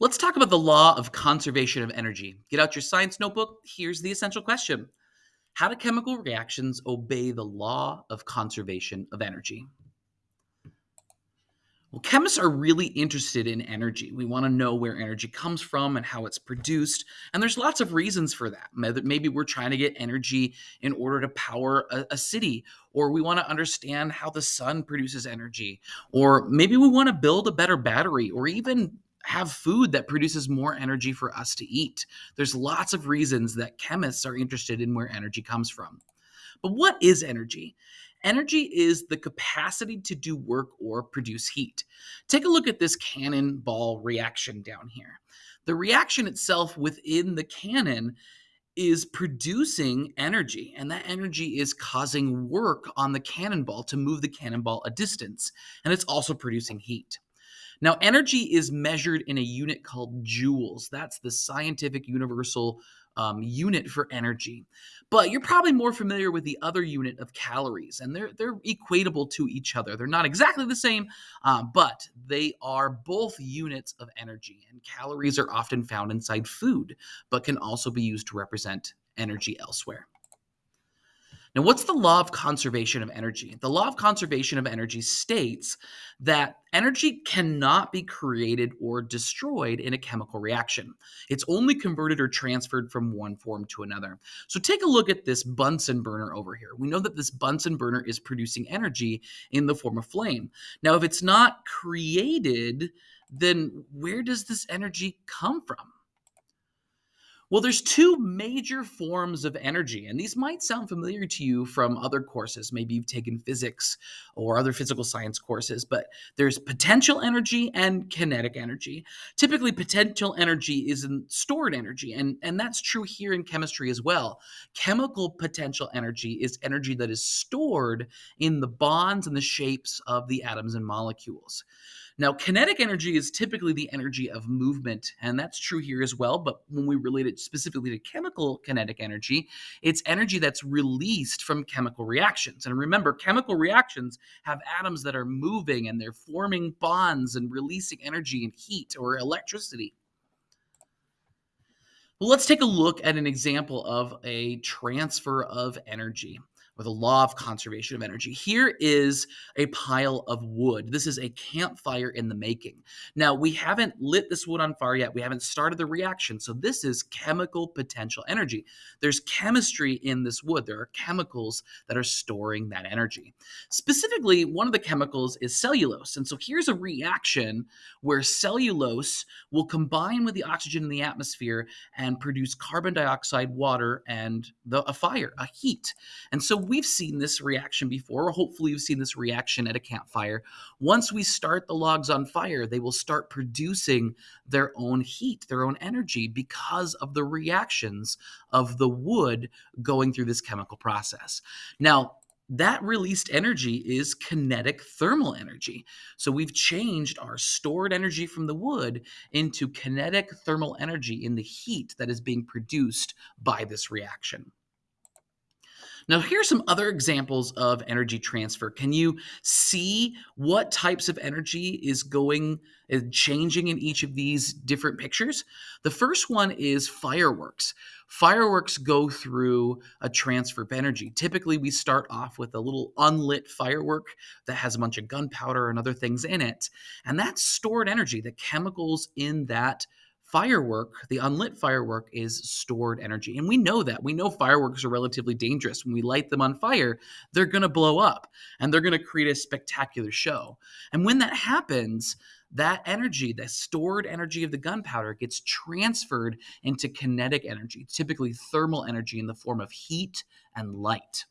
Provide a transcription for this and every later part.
Let's talk about the law of conservation of energy. Get out your science notebook. Here's the essential question How do chemical reactions obey the law of conservation of energy? Well, chemists are really interested in energy. We want to know where energy comes from and how it's produced. And there's lots of reasons for that. Maybe we're trying to get energy in order to power a, a, city, or we want to understand how the sun produces energy, or maybe we want to build a better battery, or even have food that produces more energy for us to eat. There's lots of reasons that chemists are interested in where energy comes from. But what is energy? Energy is the capacity to do work or produce heat. Take a look at this cannonball reaction down here. The reaction itself within the cannon is producing energy, and that energy is causing work on the cannonball to move the cannonball a distance, and it's also producing heat. Now, energy is measured in a unit called joules. That's the scientific universal um, unit for energy. But you're probably more familiar with the other unit of calories, and they're they're equatable to each other. They're not exactly the same, uh, but they are both units of energy. And calories are often found inside food, but can also be used to represent energy elsewhere. Now, what's the law of conservation of energy? The law of conservation of energy states that energy cannot be created or destroyed in a chemical reaction. It's only converted or transferred from one form to another. So take a look at this Bunsen burner over here. We know that this Bunsen burner is producing energy in the form of flame. Now, if it's not created, then where does this energy come from? Well, there's two major forms of energy, and these might sound familiar to you from other courses. Maybe you've taken physics or other physical science courses, but there's potential energy and kinetic energy. Typically, potential energy is stored energy, and, and that's true here in chemistry as well. Chemical potential energy is energy that is stored in the bonds and the shapes of the atoms and molecules. Now, kinetic energy is typically the energy of movement, and that's true here as well. But when we relate it specifically to chemical kinetic energy, it's energy that's released from chemical reactions. And remember, chemical reactions have atoms that are moving and they're forming bonds and releasing energy and heat or electricity. Well, let's take a look at an example of a transfer of energy or the law of conservation of energy. Here is a pile of wood. This is a campfire in the making. Now, we haven't lit this wood on fire yet. We haven't started the reaction. So, this is chemical potential energy. There's chemistry in this wood. There are chemicals that are storing that energy. Specifically, one of the chemicals is cellulose. And so, here's a reaction where cellulose will combine with the oxygen in the atmosphere and produce carbon dioxide, water, and the, a fire, a heat. And so, we've seen this reaction before, hopefully you've seen this reaction at a campfire. Once we start the logs on fire, they will start producing their own heat, their own energy because of the reactions of the wood going through this chemical process. Now, that released energy is kinetic thermal energy. So we've changed our stored energy from the wood into kinetic thermal energy in the heat that is being produced by this reaction. Now, here's some other examples of energy transfer. Can you see what types of energy is going is changing in each of these different pictures? The first one is fireworks. Fireworks go through a transfer of energy. Typically, we start off with a little unlit firework that has a bunch of gunpowder and other things in it, and that's stored energy. The chemicals in that firework, the unlit firework, is stored energy. And we know that. We know fireworks are relatively dangerous. When we light them on fire, they're going to blow up and they're going to create a spectacular show. And when that happens, that energy, the stored energy of the gunpowder, gets transferred into kinetic energy, typically thermal energy in the form of heat and light.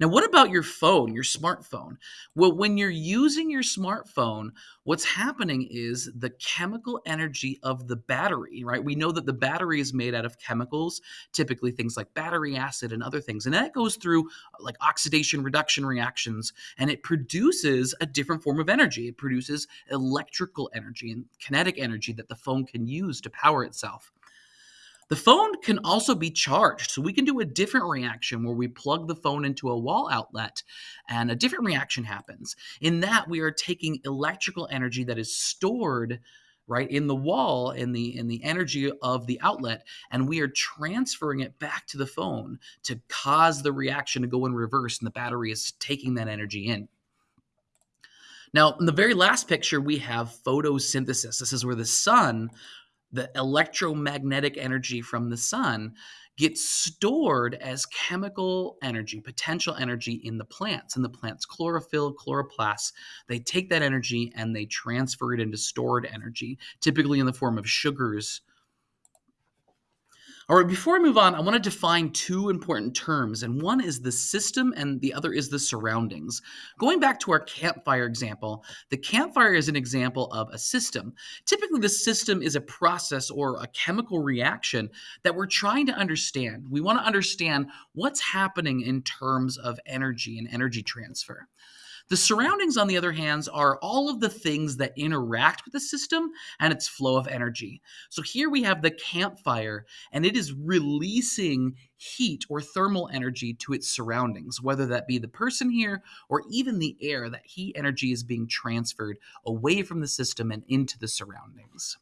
Now, what about your phone, your smartphone? Well, when you're using your smartphone, what's happening is the chemical energy of the battery, right? We know that the battery is made out of chemicals, typically things like battery acid and other things. And that goes through like oxidation reduction reactions and it produces a different form of energy. It produces electrical energy and kinetic energy that the phone can use to power itself. The phone can also be charged. So we can do a different reaction where we plug the phone into a wall outlet and a different reaction happens. In that, we are taking electrical energy that is stored right in the wall in the in the energy of the outlet and we are transferring it back to the phone to cause the reaction to go in reverse and the battery is taking that energy in now in the very last picture we have photosynthesis this is where the sun the electromagnetic energy from the sun gets stored as chemical energy, potential energy in the plants, And the plant's chlorophyll, chloroplasts. They take that energy and they transfer it into stored energy, typically in the form of sugars all right, before I move on, I want to define two important terms, and one is the system and the other is the surroundings. Going back to our campfire example, the campfire is an example of a system. Typically, the system is a process or a chemical reaction that we're trying to understand. We want to understand what's happening in terms of energy and energy transfer. The surroundings, on the other hand, are all of the things that interact with the system and its flow of energy. So here we have the campfire, and it is releasing heat or thermal energy to its surroundings, whether that be the person here or even the air, that heat energy is being transferred away from the system and into the surroundings.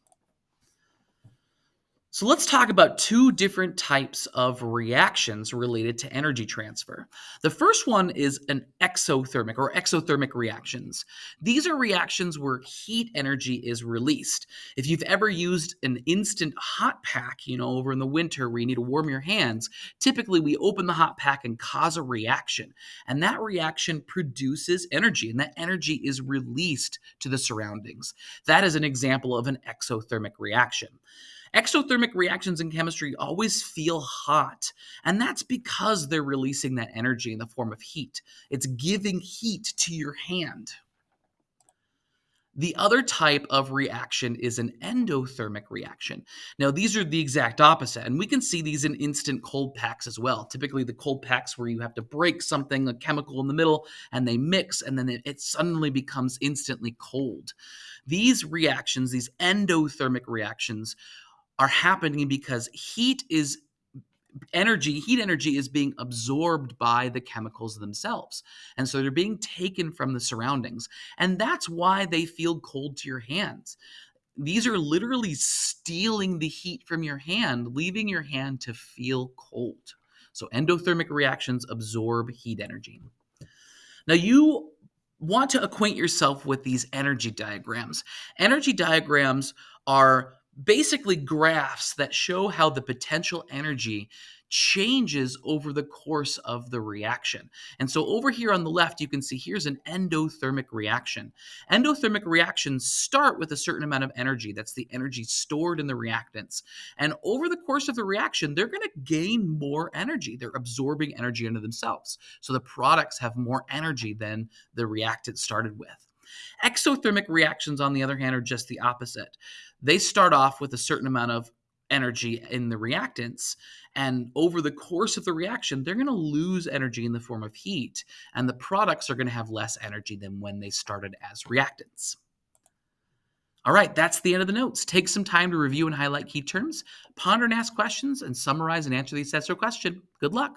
So let's talk about two different types of reactions related to energy transfer. The first one is an exothermic or exothermic reactions. These are reactions where heat energy is released. If you've ever used an instant hot pack, you know, over in the winter where you need to warm your hands, typically we open the hot pack and cause a reaction. And that reaction produces energy, and that energy is released to the surroundings. That is an example of an exothermic reaction. Exothermic reactions in chemistry always feel hot, and that's because they're releasing that energy in the form of heat. It's giving heat to your hand. The other type of reaction is an endothermic reaction. Now, these are the exact opposite, and we can see these in instant cold packs as well. Typically, the cold packs where you have to break something, a chemical in the middle, and they mix, and then it, suddenly becomes instantly cold. These reactions, these endothermic reactions, are happening because heat is energy, heat energy is being absorbed by the chemicals themselves. And so they're being taken from the surroundings. And that's why they feel cold to your hands. These are literally stealing the heat from your hand, leaving your hand to feel cold. So endothermic reactions absorb heat energy. Now you want to acquaint yourself with these energy diagrams. Energy diagrams are basically graphs that show how the potential energy changes over the course of the reaction. And so over here on the left, you can see here's an endothermic reaction. Endothermic reactions start with a certain amount of energy. That's the energy stored in the reactants. And over the course of the reaction, they're going to gain more energy. They're absorbing energy into themselves. So the products have more energy than the reactant started with. Exothermic reactions, on the other hand, are just the opposite. They start off with a certain amount of energy in the reactants. And over the course of the reaction, they're going to lose energy in the form of heat. And the products are going to have less energy than when they started as reactants. All right, that's the end of the notes. Take some time to review and highlight key terms, ponder and ask questions, and summarize and answer the assessor question. Good luck.